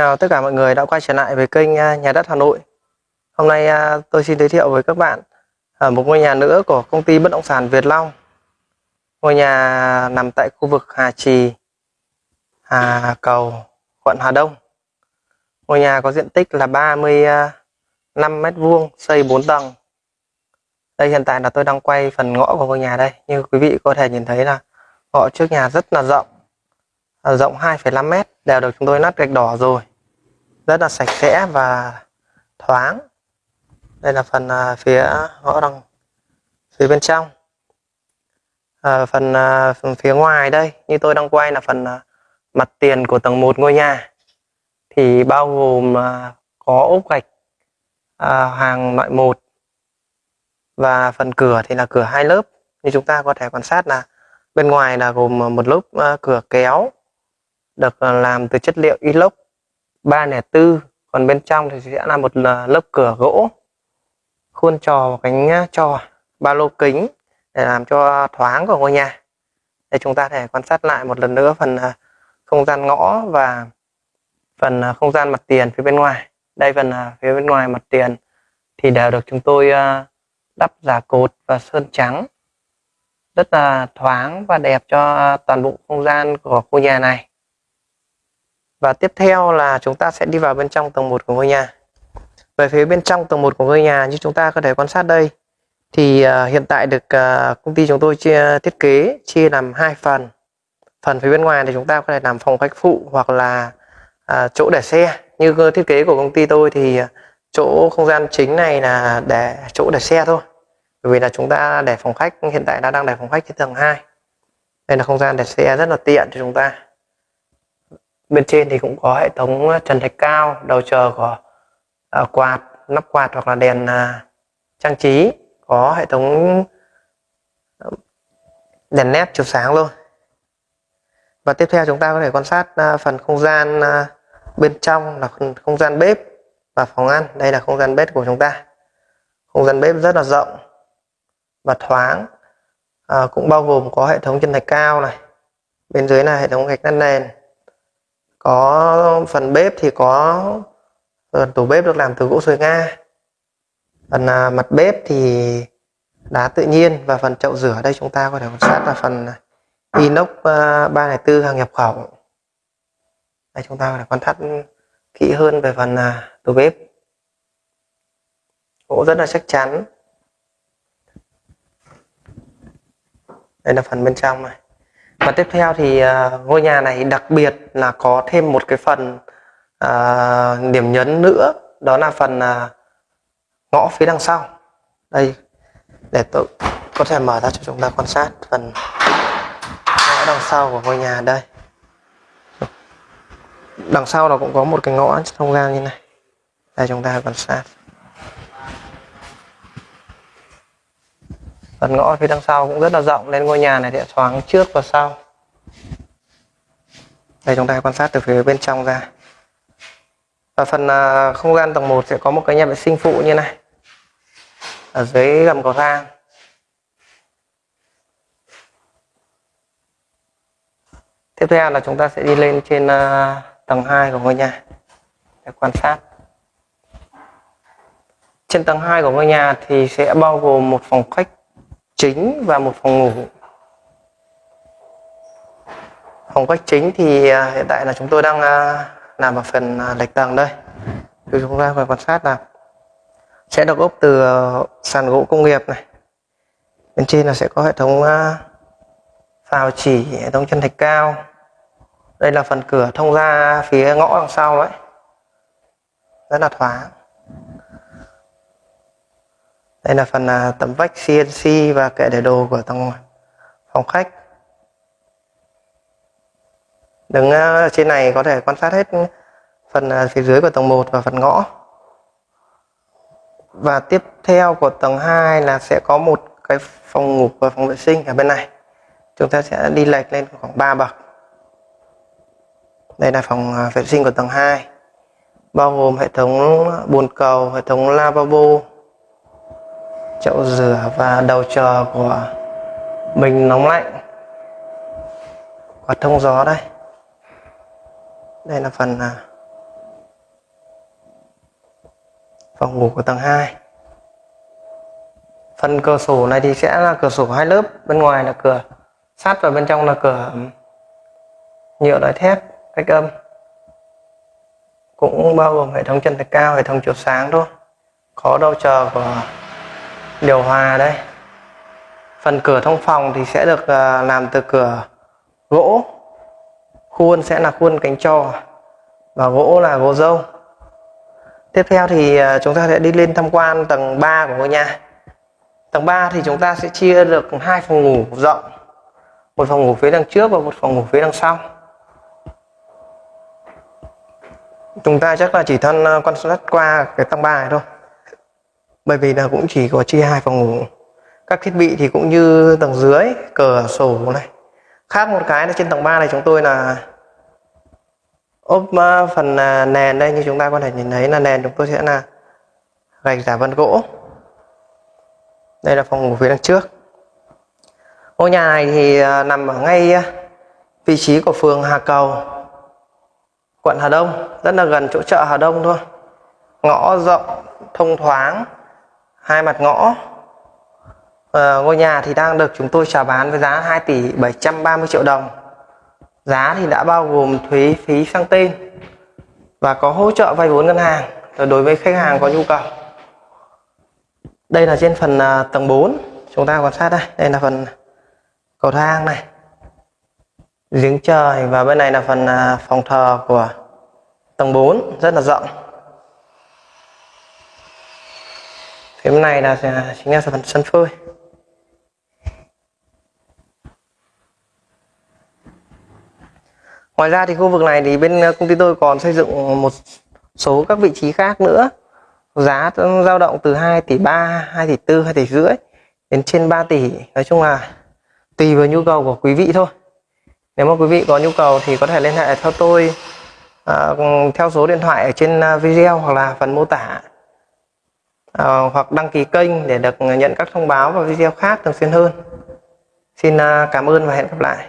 Chào tất cả mọi người đã quay trở lại với kênh à, Nhà đất Hà Nội. Hôm nay à, tôi xin giới thiệu với các bạn à, một ngôi nhà nữa của công ty bất động sản Việt Long. Ngôi nhà nằm tại khu vực Hà Trì, Hà Cầu, quận Hà Đông. Ngôi nhà có diện tích là 35 mét vuông, xây 4 tầng. Đây hiện tại là tôi đang quay phần ngõ của ngôi nhà đây. Như quý vị có thể nhìn thấy là ngõ trước nhà rất là rộng rộng 2,5 mét đều được chúng tôi nát gạch đỏ rồi rất là sạch sẽ và thoáng. Đây là phần à, phía ngõ đằng phía bên trong. À, phần, à, phần phía ngoài đây như tôi đang quay là phần à, mặt tiền của tầng 1 ngôi nhà. Thì bao gồm à, có ốp gạch à, hàng loại 1 và phần cửa thì là cửa hai lớp. Như chúng ta có thể quan sát là bên ngoài là gồm một lớp à, cửa kéo được à, làm từ chất liệu inox. 304 còn bên trong thì sẽ là một ờ, lớp cửa gỗ. Khuôn trò và cánh trò ba lô kính để làm cho thoáng của ngôi nhà. Để chúng ta thể quan sát lại một lần nữa phần ờ, không gian ngõ và phần ờ, không gian mặt tiền phía bên ngoài. Đây phần phía bên ngoài mặt tiền thì đều được chúng tôi đắp giả cột và sơn trắng. Rất là thoáng và đẹp cho toàn bộ không gian của ngôi nhà này và tiếp theo là chúng ta sẽ đi vào bên trong tầng 1 của ngôi nhà. Về phía bên trong tầng 1 của ngôi nhà như chúng ta có thể quan sát đây thì uh, hiện tại được uh, công ty chúng tôi chia thiết kế chia làm hai phần. Phần phía bên ngoài thì chúng ta có thể làm phòng khách phụ hoặc là uh, chỗ để xe. Như thiết kế của công ty tôi thì chỗ không gian chính này là để chỗ để xe thôi. Bởi vì là chúng ta để phòng khách hiện tại đã đang để phòng khách trên tầng 2 đây là không gian để xe rất là tiện cho chúng ta bên trên thì cũng có hệ thống ờ, trần thạch cao đầu chờ của uh, quạt nắp quạt hoặc là đèn uh, trang trí. Có hệ thống đèn nét chiếu sáng luôn. Và tiếp theo chúng ta có thể quan sát uh, phần không gian uh, bên trong là không gian bếp và phòng ăn. Đây là không gian bếp của chúng ta. Không gian bếp rất là rộng và thoáng à, cũng bao gồm có hệ thống chân thạch cao này. Bên dưới là hệ thống gạch nát nền có phần bếp thì có phần tủ bếp được làm từ gỗ sồi nga. Phần à, mặt bếp thì đá tự nhiên và phần chậu rửa. Đây chúng ta có thể quan sát là phần à, inox à, 304 hàng nhập khẩu. Đây chúng ta có thể quan sát kỹ hơn về phần à, tủ bếp. Gỗ rất là chắc chắn. Đây là phần bên trong này và tiếp theo thì uh, ngôi nhà này đặc biệt là có thêm một cái phần uh, điểm nhấn nữa đó là phần uh, ngõ phía đằng sau. Đây để tôi có thể mở ra cho chúng ta quan sát phần ngõ đằng sau của ngôi nhà đây. Đằng sau nó cũng có một cái ngõ thông gian như này. Đây chúng ta quan sát. Phần ngõ phía đằng sau cũng rất là rộng nên ngôi nhà này sẽ thoáng trước và sau. Đây chúng ta quan sát từ phía bên trong ra. Và phần uh, không gian tầng 1 sẽ có một cái nhà vệ sinh phụ như này. Ở dưới gầm cầu thang. Tiếp theo là chúng ta sẽ đi lên trên uh, tầng 2 của ngôi nhà để quan sát. Trên tầng 2 của ngôi nhà thì sẽ bao gồm một phòng khách chính và một phòng ngủ. Phòng khách chính thì à, hiện tại là chúng tôi đang làm ở phần à, lệch tầng đây. Thì chúng ta phải quan sát là sẽ được ốp từ à, sàn gỗ công nghiệp này. Bên trên là sẽ có hệ thống phào chỉ, hệ thống chân thạch cao. Đây là phần cửa thông ra phía ngõ đằng sau đấy. Rất là thoáng đây là phần à, tấm vách CNC và kệ để đồ của tầng phòng khách. Đứng à, trên này có thể quan sát hết phần à, phía dưới của tầng 1 và phần ngõ. Và tiếp theo của tầng 2 là sẽ có một cái phòng ngủ và phòng vệ sinh ở bên này. Chúng ta sẽ đi lệch lên khoảng 3 bậc. Đây là phòng vệ sinh của tầng 2 bao gồm hệ thống bồn cầu, hệ thống lavabo chậu rửa và đầu chờ của mình nóng lạnh. Quạt thông gió đây. Đây là phần à, phòng ngủ của tầng 2 phần cửa sổ này thì sẽ là cửa sổ hai lớp. Bên ngoài là cửa sắt và bên trong là cửa nhựa loại thép, cách âm. Cũng bao gồm hệ thống chân thạch cao, hệ thống chiếu sáng thôi. Có đầu chờ của điều hòa đây phần cửa thông phòng thì sẽ được à, làm từ cửa gỗ. Khuôn sẽ là khuôn cánh trò và gỗ là gỗ dâu tiếp theo thì à, chúng ta sẽ đi lên tham quan tầng 3 của ngôi nhà. Tầng 3 thì chúng ta sẽ chia được hai phòng ngủ rộng. Một phòng ngủ phía đằng trước và một phòng ngủ phía đằng sau. Chúng ta chắc là chỉ thân à, quan sát qua cái tầng 3 này thôi bởi vì là cũng chỉ có chia hai phòng ngủ. Các thiết bị thì cũng như tầng dưới cửa sổ này. Khác một cái là trên tầng 3 này chúng tôi là ốp ờ, phần ờ, nền đây, như chúng ta có thể nhìn thấy là nền chúng tôi sẽ là gạch giả vân gỗ. Đây là phòng ngủ phía đằng trước. Ngôi nhà này thì ờ, nằm ở ngay vị trí của phường Hà Cầu, quận Hà Đông. Rất là gần chỗ chợ Hà Đông thôi. Ngõ rộng, thông thoáng hai mặt ngõ. À, ngôi nhà thì đang được chúng tôi chào bán với giá 2 tỷ 730 triệu đồng. Giá thì đã bao gồm thuế phí sang tên và có hỗ trợ vay vốn ngân hàng. Ờ, đối với khách hàng có nhu cầu. Đây là trên phần ờ, tầng 4 chúng ta quan sát đây. Đây là phần cầu thang này. Giếng trời và bên này là phần phòng thờ của tầng 4 rất là rộng. Phía bên này là chính là phần sân phơi ngoài ra thì khu vực này thì bên ờ, công ty tôi còn xây dựng một số các vị trí khác nữa. Giá dao động từ 2 tỷ 3 2 tỷ 4 2 tỷ rưỡi đến trên 3 tỷ. Nói chung là tùy vào nhu cầu của quý vị thôi. Nếu mà quý vị có nhu cầu thì có thể liên hệ theo tôi à, theo số điện thoại ở trên ờ, video hoặc là phần mô tả uh, hoặc đăng ký kênh để được nhận các thông báo và video khác thường xuyên hơn. Xin uh, cảm ơn và hẹn gặp lại.